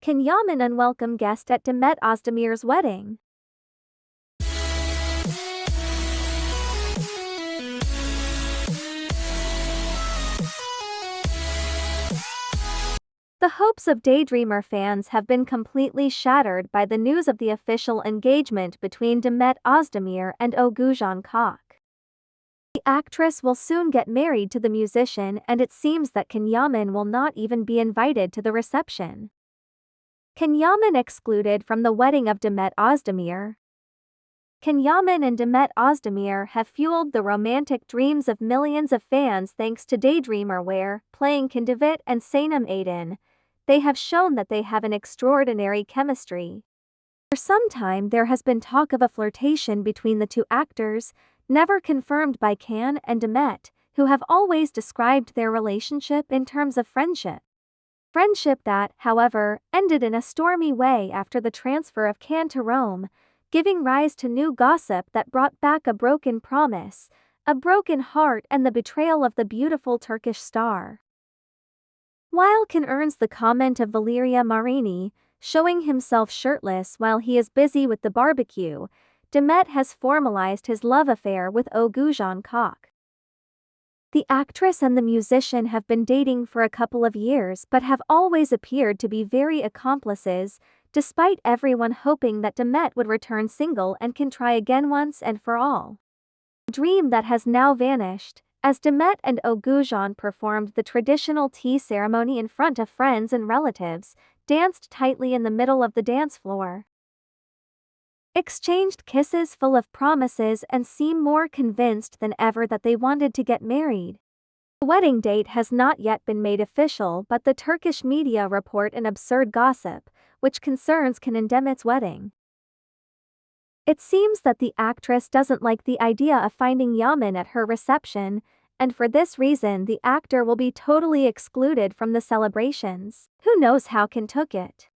Can Yaman unwelcome guest at Demet Özdemir's wedding? The hopes of Daydreamer fans have been completely shattered by the news of the official engagement between Demet Özdemir and Oğuzhan Koç. The actress will soon get married to the musician and it seems that Can Yaman will not even be invited to the reception. Can Yaman excluded from the wedding of Demet Özdemir? Can Yaman and Demet Özdemir have fueled the romantic dreams of millions of fans thanks to Daydreamer where, playing Can Divit and Sanem Aydin, they have shown that they have an extraordinary chemistry. For some time there has been talk of a flirtation between the two actors, never confirmed by Can and Demet, who have always described their relationship in terms of friendship. Friendship that, however, ended in a stormy way after the transfer of Can to Rome, giving rise to new gossip that brought back a broken promise, a broken heart and the betrayal of the beautiful Turkish star. While Can earns the comment of Valeria Marini, showing himself shirtless while he is busy with the barbecue, Demet has formalized his love affair with Oğuzhan Koç. The actress and the musician have been dating for a couple of years but have always appeared to be very accomplices, despite everyone hoping that Demet would return single and can try again once and for all. Dream that has now vanished, as Demet and Oğuzhan performed the traditional tea ceremony in front of friends and relatives, danced tightly in the middle of the dance floor exchanged kisses full of promises and seem more convinced than ever that they wanted to get married. The wedding date has not yet been made official but the Turkish media report an absurd gossip, which concerns Can Demet's wedding. It seems that the actress doesn't like the idea of finding Yaman at her reception, and for this reason the actor will be totally excluded from the celebrations. Who knows how Can took it?